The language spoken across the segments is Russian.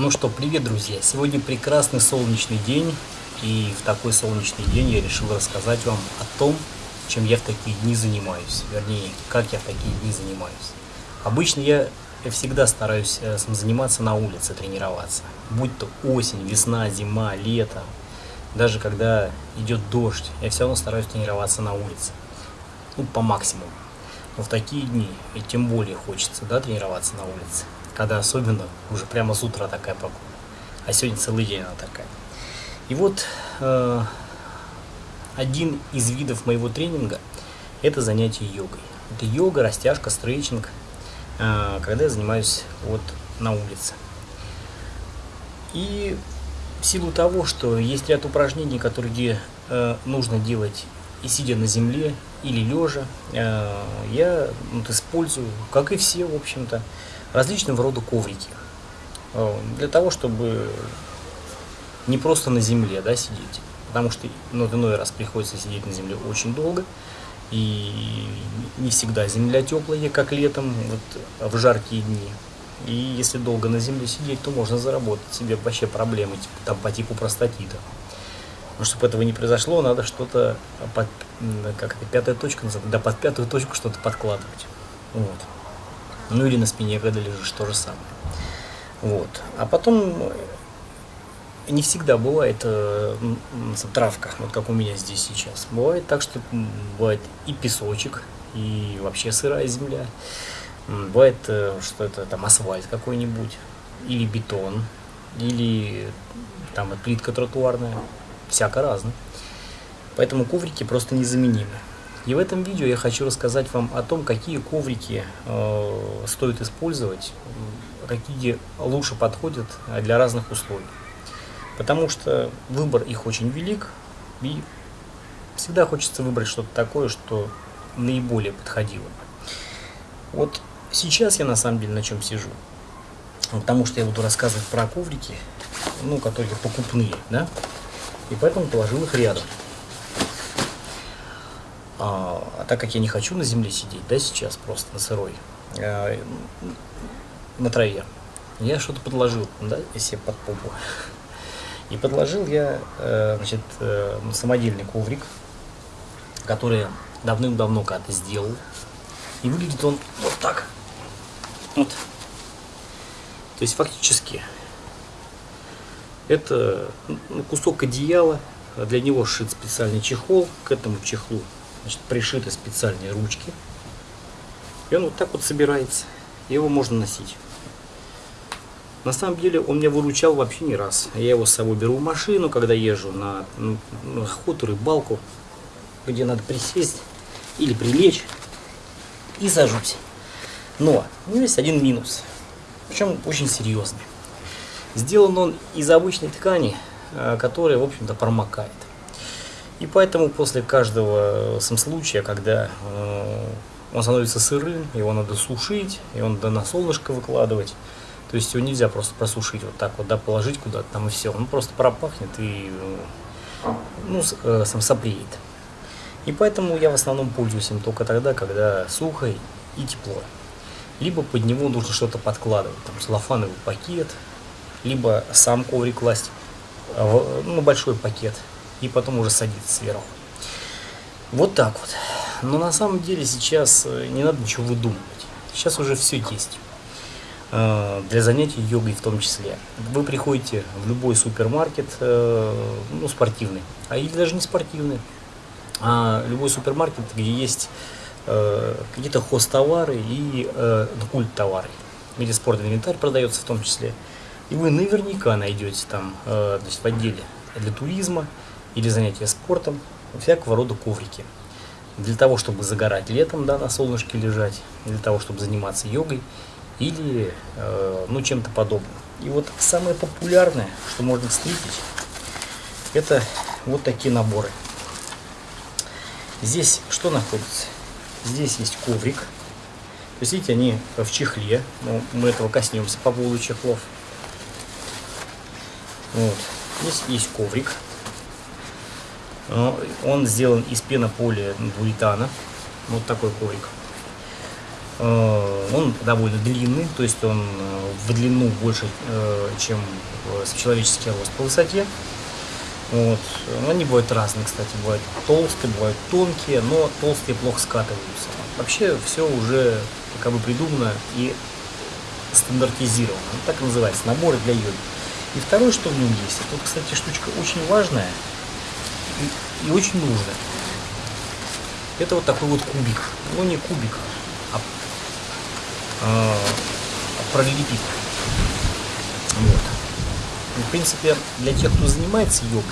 Ну что, привет, друзья! Сегодня прекрасный солнечный день, и в такой солнечный день я решил рассказать вам о том, чем я в такие дни занимаюсь, вернее, как я в такие дни занимаюсь. Обычно я всегда стараюсь э, заниматься на улице, тренироваться, будь то осень, весна, зима, лето, даже когда идет дождь, я все равно стараюсь тренироваться на улице, ну, по максимуму. Но в такие дни, и тем более хочется, да, тренироваться на улице когда особенно уже прямо с утра такая погода. А сегодня целый день она такая. И вот э, один из видов моего тренинга – это занятие йогой. Это йога, растяжка, стретчинг, э, когда я занимаюсь вот на улице. И в силу того, что есть ряд упражнений, которые э, нужно делать и сидя на земле, или лежа, э, я вот, использую, как и все, в общем-то, различного рода коврики. Э, для того, чтобы не просто на земле да, сидеть, потому что ну, иной раз приходится сидеть на земле очень долго, и не всегда земля теплая, как летом, вот, в жаркие дни. И если долго на земле сидеть, то можно заработать себе вообще проблемы типа, там, по типу простатита. Но чтобы этого не произошло, надо что-то под, как это, пятая точка называется, да под пятую точку что-то подкладывать. Вот. Ну или на спине, когда лежишь, то же самое. Вот. А потом э, не всегда бывает э, травка, вот как у меня здесь сейчас. Бывает так, что бывает и песочек, и вообще сырая земля. Бывает, э, что это там асфальт какой-нибудь, или бетон, или там плитка тротуарная, всяко разно. Поэтому коврики просто незаменимы. И в этом видео я хочу рассказать вам о том, какие коврики э, стоит использовать, какие лучше подходят для разных условий. Потому что выбор их очень велик, и всегда хочется выбрать что-то такое, что наиболее подходило. Вот сейчас я на самом деле на чем сижу. Потому что я буду рассказывать про коврики, ну, которые покупные, да, и поэтому положил их рядом. А, а так как я не хочу на земле сидеть, да, сейчас просто на сырой, а, на траве, я что-то подложил, да, себе под попу. И подложил я, э, значит, э, самодельный коврик, который давным-давно когда-то сделал. И выглядит он вот так. Вот. То есть фактически это ну, кусок одеяла, для него сшит специальный чехол, к этому чехлу значит, пришиты специальные ручки. И он вот так вот собирается. Его можно носить. На самом деле он меня выручал вообще не раз. Я его с собой беру в машину, когда езжу на, ну, на охоту, рыбалку, где надо присесть или прилечь и сажусь. Но у него есть один минус, причем очень серьезный. Сделан он из обычной ткани, э, которая, в общем-то, промокает. И поэтому после каждого э, сам случая, когда э, он становится сырым, его надо сушить, и он надо на солнышко выкладывать. То есть его нельзя просто просушить вот так вот, да, положить куда-то там и все. Он просто пропахнет и э, ну, сам сопреет. И поэтому я в основном пользуюсь им только тогда, когда сухо и тепло. Либо под него нужно что-то подкладывать, там целлофановый пакет, либо сам коврик класть, ну, большой пакет – и потом уже садиться сверху. Вот так вот. Но на самом деле сейчас э, не надо ничего выдумывать. Сейчас уже все есть. Э, для занятий йогой в том числе. Вы приходите в любой супермаркет, э, ну, спортивный, а или даже не спортивный, а любой супермаркет, где есть какие-то хостовары и ну, культ товары, где спортивный инвентарь продается в том числе. И вы наверняка найдете там значит, в отделе для туризма или занятия спортом, всякого рода коврики. Для того, чтобы загорать летом, да, на солнышке лежать, для того, чтобы заниматься йогой или э, ну, чем-то подобным. И вот самое популярное, что можно встретить, это вот такие наборы. Здесь что находится? Здесь есть коврик. То есть, видите, они в чехле. Ну, мы этого коснемся по поводу чехлов. Вот. Здесь есть коврик. Он сделан из пенополия двуретана. Вот такой коврик. Э, он довольно длинный, то есть он э, в длину больше, э, чем человеческий рост по высоте. Вот. Они бывают разные, кстати, бывают толстые, бывают тонкие, но толстые плохо скатываются. Вообще все уже как бы придумано и стандартизировано. так и называется, наборы для йоги. И второе, что в нем есть, это, кстати, штучка очень важная и, и очень нужная. Это вот такой вот кубик. Ну, не кубик, а, а параллелепипед. Вот. И, в принципе, для тех, кто занимается йогой,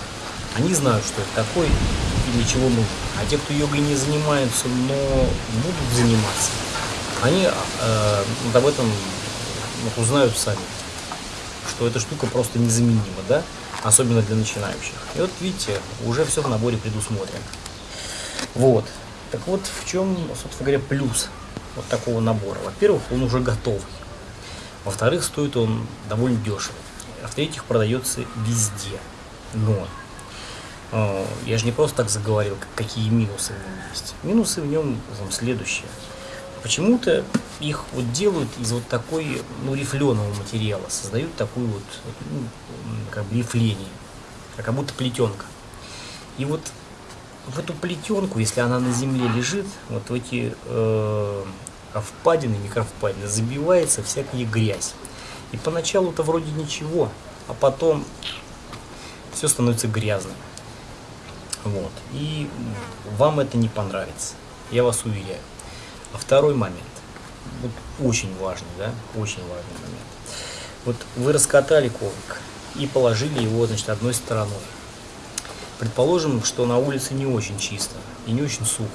они знают, что это такое и для чего нужно. А те, кто йогой не занимаются, но будут заниматься, они э, об этом узнают сами, что эта штука просто незаменима, да, особенно для начинающих. И вот видите, уже все в наборе предусмотрено. Вот. Так вот, в чем, собственно говоря, плюс вот такого набора? Во-первых, он уже готовый. Во-вторых, стоит он довольно дешево. А в-третьих, продается везде. Но э, я же не просто так заговорил, какие минусы в нем есть. Минусы в нем там, следующие. Почему-то их вот делают из вот такой, ну, рифленого материала, создают такую вот, ну, как бы рифление, как будто плетенка. И вот в эту плетенку, если она на земле лежит, вот в эти э, впадины, микровпадины, забивается всякая грязь. И поначалу-то вроде ничего, а потом все становится грязным. Вот. И вам это не понравится, я вас уверяю. А второй момент, вот очень важный, да, очень важный момент. Вот вы раскатали коврик и положили его, значит, одной стороной. Предположим, что на улице не очень чисто и не очень сухо.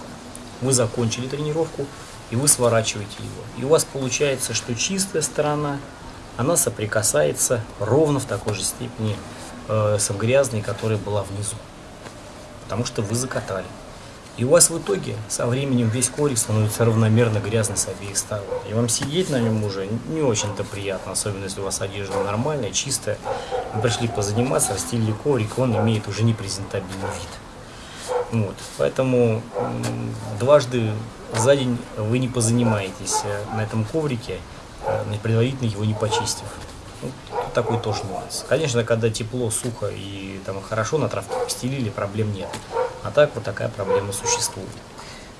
Вы закончили тренировку, и вы сворачиваете его. И у вас получается, что чистая сторона, она соприкасается ровно в такой же степени э, с грязной, которая была внизу. Потому что вы закатали. И у вас в итоге со временем весь коврик становится равномерно грязный с обеих сторон. И вам сидеть на нем уже не очень-то приятно, особенно если у вас одежда нормальная, чистая. Вы пришли позаниматься, расстелили коврик, он имеет уже непрезентабельный вид. Вот. Поэтому дважды за день вы не позанимаетесь э, на этом коврике, э, предварительно его не почистив. Ну, такой тоже нюанс. Конечно, когда тепло, сухо и там хорошо на травке постелили, проблем нет. А так вот такая проблема существует.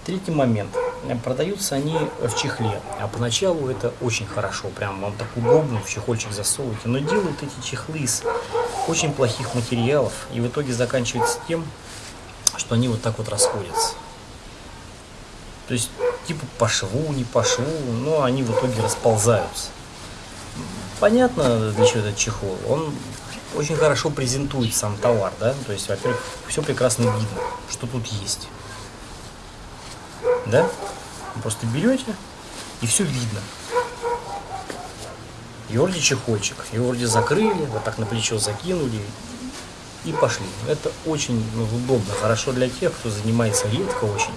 Третий момент. Продаются они в чехле, а поначалу это очень хорошо, прям вам так удобно в чехольчик засовываете, но делают эти чехлы из очень плохих материалов, и в итоге заканчивается тем, что они вот так вот расходятся. То есть, типа по шву, не по шву, но они в итоге расползаются. Понятно, для чего этот чехол. Он очень хорошо презентует сам товар, да, то есть, во-первых, все прекрасно видно, что тут есть, да, Вы просто берете и все видно. И вроде чехольчик, и вроде закрыли, вот так на плечо закинули и пошли. Это очень ну, удобно, хорошо для тех, кто занимается редко очень.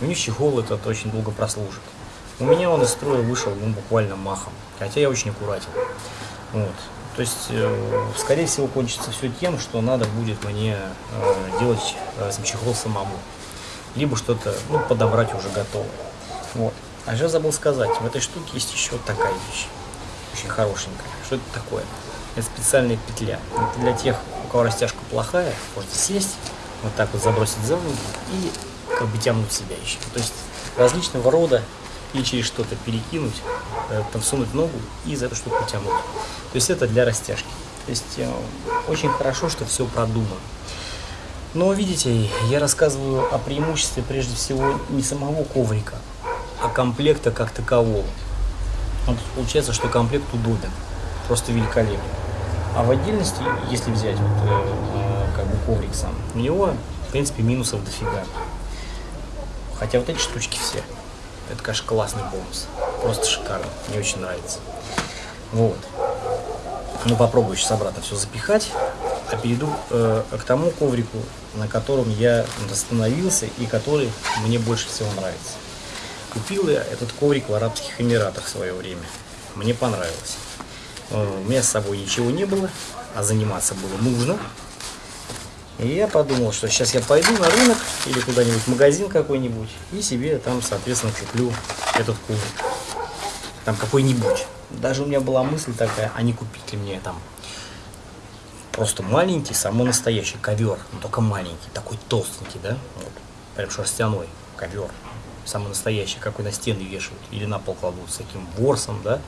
У них чехол этот очень долго прослужит. У меня он из строя вышел ну, буквально махом, хотя я очень аккуратен. Вот. То есть, э, скорее всего, кончится все тем, что надо будет мне э, делать э, чехол самому. Либо что-то ну, подобрать уже готовое. Вот. А я забыл сказать, в этой штуке есть еще такая вещь. Очень хорошенькая. Что это такое? Это специальная петля. Это для тех, у кого растяжка плохая, можете сесть, вот так вот забросить за ноги и как бы тянуть себя еще. То есть различного рода или через что-то перекинуть, там всунуть ногу и за эту штуку тянуть. То есть это для растяжки. То есть э, очень хорошо, что все продумано. Но видите, я рассказываю о преимуществе прежде всего не самого коврика, а комплекта как такового. Вот получается, что комплект удобен, просто великолепен. А в отдельности, если взять вот, э, э, как бы коврик сам, у него, в принципе, минусов дофига. Хотя вот эти штучки все, это, конечно, классный бонус. Просто шикарно. Мне очень нравится. Вот. Ну, попробую сейчас обратно все запихать. А перейду э, к тому коврику, на котором я остановился и который мне больше всего нравится. Купил я этот коврик в Арабских Эмиратах в свое время. Мне понравилось. Э, у меня с собой ничего не было, а заниматься было нужно. И я подумал, что сейчас я пойду на рынок или куда-нибудь магазин какой-нибудь и себе там, соответственно, куплю этот коврик. там какой-нибудь. Даже у меня была мысль такая, а не купить ли мне там просто маленький, самый настоящий ковер, но только маленький, такой толстенький, да, вот, прям шерстяной ковер, самый настоящий, какой на стены вешают или на пол кладут с таким ворсом, да.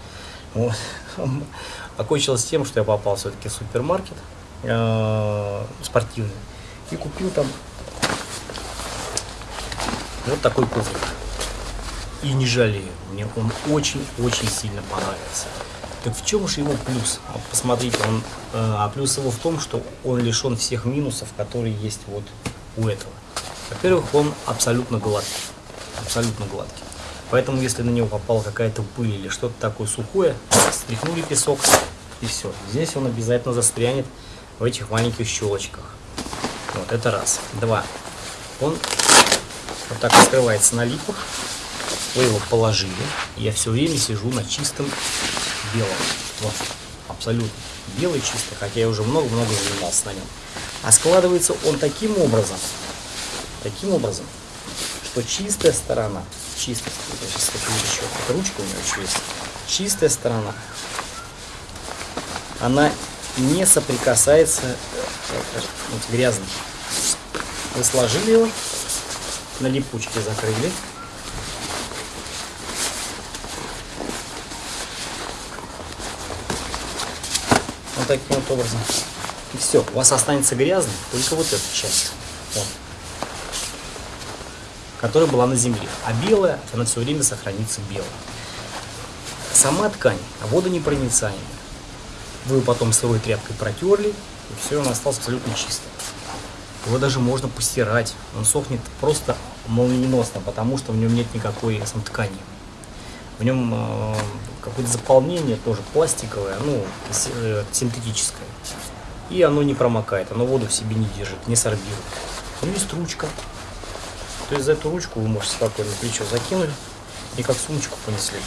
Вот. Окончилось тем, что я попал все-таки в супермаркет э, спортивный и купил там вот такой коврик. И не жалею, мне он очень-очень сильно понравился. Так в чем же его плюс? Вот посмотрите, он, э, а плюс его в том, что он лишен всех минусов, которые есть вот у этого. Во-первых, он абсолютно гладкий, абсолютно гладкий. Поэтому, если на него попала какая-то пыль или что-то такое сухое, стряхнули песок и все. Здесь он обязательно застрянет в этих маленьких щелочках. Вот, это раз. Два. Он вот так открывается на липах. Вы его положили. Я все время сижу на чистом белого. Вот, абсолютно белый чистый, хотя я уже много-много занимался на нем. А складывается он таким образом, таким образом, что чистая сторона, чистая, сейчас еще, ручка у меня еще есть, чистая сторона, она не соприкасается э, э, вот, грязной. Вы сложили его, на липучке закрыли, таким вот образом. И все, у вас останется грязной только вот эта часть. Вот, которая была на земле. А белая, она все время сохранится белой. Сама ткань водонепроницаемая. Вы ее потом сырой тряпкой протерли, и все, он остался абсолютно чистым. Его даже можно постирать. Он сохнет просто молниеносно, потому что в нем нет никакой сам ткани. В нем э, какое-то заполнение тоже пластиковое, ну, э, синтетическое. И оно не промокает, оно воду в себе не держит, не сорбирует. Ну, есть ручка. То есть за эту ручку вы можете спокойно плечо закинули и как сумочку понесли.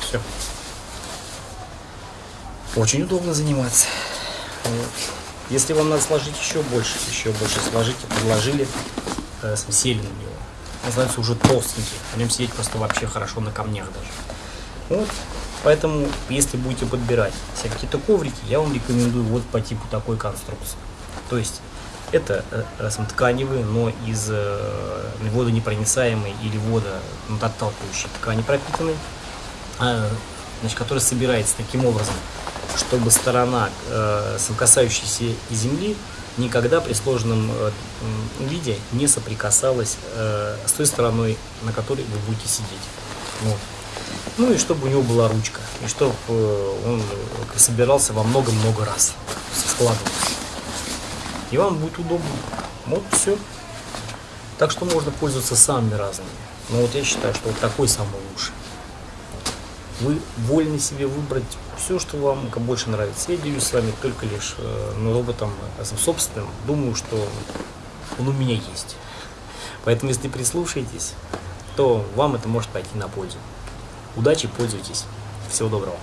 Все. Очень удобно заниматься. Вот. Если вам надо сложить еще больше, еще больше сложите, подложили, э, сели на него называется уже толстенький. На нем сидеть просто вообще хорошо на камнях даже. Вот. Поэтому, если будете подбирать себе какие-то коврики, я вам рекомендую вот по типу такой конструкции. То есть, это э, тканевые, но из э, водонепроницаемой или водоотталкивающей ткани пропитанной, э, значит, которая собирается таким образом, чтобы сторона, э, касающаяся земли, никогда при сложенном э, виде не соприкасалась э, с той стороной, на которой вы будете сидеть. Вот. Ну и чтобы у него была ручка, и чтобы он собирался во много-много раз, складывался. И вам будет удобно. Вот все. Так что можно пользоваться самыми разными. Но вот я считаю, что вот такой самый лучший. Вы вольны себе выбрать все, что вам больше нравится. Я делюсь с вами только лишь э, ну, роботом э, собственным. Думаю, что он у меня есть. Поэтому, если прислушаетесь, то вам это может пойти на пользу. Удачи, пользуйтесь. Всего доброго.